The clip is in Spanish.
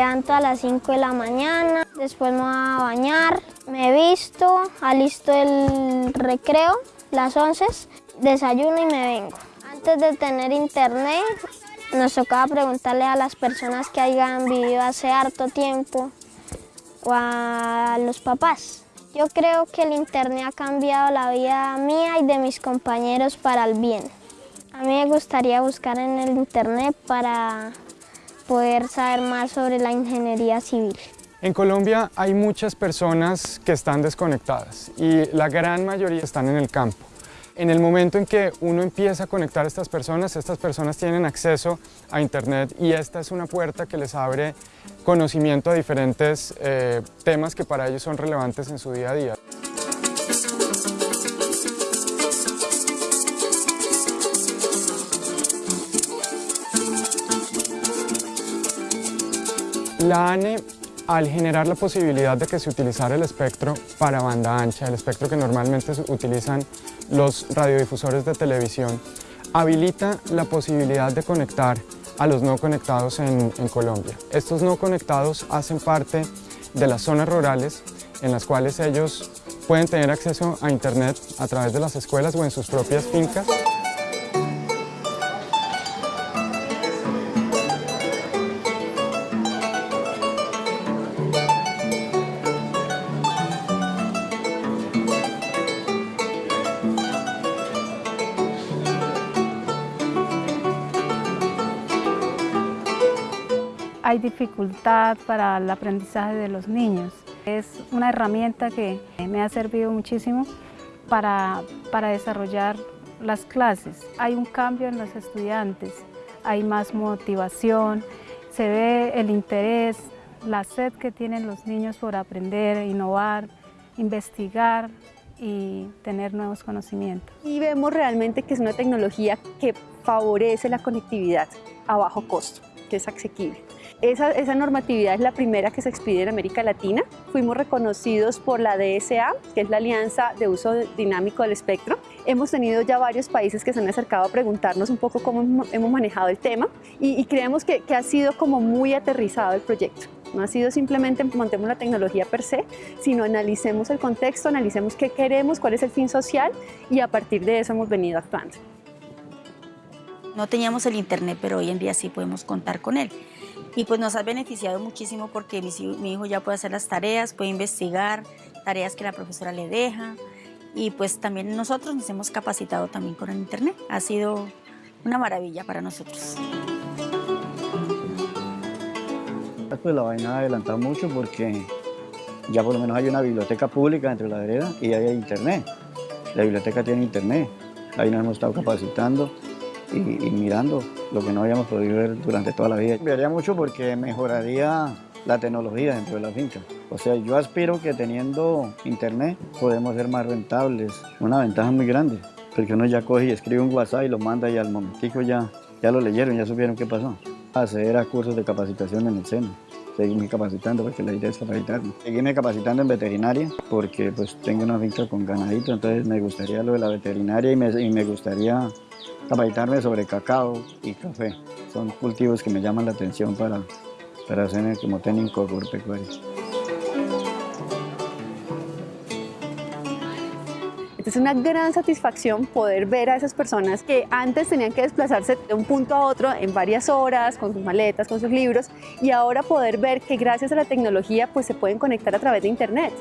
levanto a las 5 de la mañana, después me voy a bañar, me visto, alisto el recreo, las 11, desayuno y me vengo. Antes de tener internet, nos tocaba preguntarle a las personas que hayan vivido hace harto tiempo o a los papás. Yo creo que el internet ha cambiado la vida mía y de mis compañeros para el bien. A mí me gustaría buscar en el internet para poder saber más sobre la ingeniería civil. En Colombia hay muchas personas que están desconectadas y la gran mayoría están en el campo. En el momento en que uno empieza a conectar a estas personas, estas personas tienen acceso a Internet y esta es una puerta que les abre conocimiento a diferentes eh, temas que para ellos son relevantes en su día a día. La ANE, al generar la posibilidad de que se utilizara el espectro para banda ancha, el espectro que normalmente utilizan los radiodifusores de televisión, habilita la posibilidad de conectar a los no conectados en, en, Colombia. Estos no conectados hacen parte de las zonas rurales en las cuales ellos pueden tener acceso a internet a través de las escuelas o en sus propias fincas. Hay dificultad para el aprendizaje de los niños. Es una herramienta que me ha servido muchísimo para, para desarrollar las clases. Hay un cambio en los estudiantes, hay más motivación, se ve el interés, la sed que tienen los niños por aprender, innovar, investigar y tener nuevos conocimientos. Y vemos realmente que es una tecnología que favorece la conectividad a bajo costo, que es asequible. Esa, normatividad es la primera que se expide en América Latina. Fuimos reconocidos por la DSA, que es la Alianza de Uso Dinámico del Espectro. Hemos tenido ya varios países que se han acercado a preguntarnos un poco cómo hemos manejado el tema y, y creemos que, que ha sido como muy aterrizado el proyecto. No ha sido simplemente montemos la tecnología per se, sino analicemos el contexto, analicemos qué queremos, cuál es el fin social y a partir de eso hemos venido actuando. No teníamos el internet, pero hoy en día sí podemos contar con él y pues nos ha beneficiado muchísimo porque mi, hijo ya puede hacer las tareas, puede investigar, tareas que la profesora le deja y pues también nosotros nos hemos capacitado también con el internet. Ha sido una maravilla para nosotros. Pues la vaina ha adelantado mucho porque ya por lo menos hay una biblioteca pública entre la vereda y hay internet. La biblioteca tiene internet, ahí nos hemos estado capacitando y, y, mirando lo que no habíamos podido ver durante toda la vida. Cambiaría mucho porque mejoraría la tecnología dentro de la finca. O sea, yo aspiro que teniendo internet podemos ser más rentables. Una ventaja muy grande, porque uno ya coge y escribe un WhatsApp y lo manda y al momentico ya, ya lo leyeron, ya supieron qué pasó. Acceder a cursos de capacitación en el seno seguirme capacitando porque la idea es capacitarme. Seguirme capacitando en veterinaria porque pues tengo una finca con ganadito, entonces me gustaría lo de la veterinaria y me, y me gustaría capacitarme sobre cacao y café. Son cultivos que me llaman la atención para, para hacer como técnico agropecuario. Es una gran satisfacción poder ver a esas personas que antes tenían que desplazarse de un punto a otro en varias horas, con sus maletas, con sus libros, y ahora poder ver que gracias a la tecnología pues se pueden conectar a través de internet.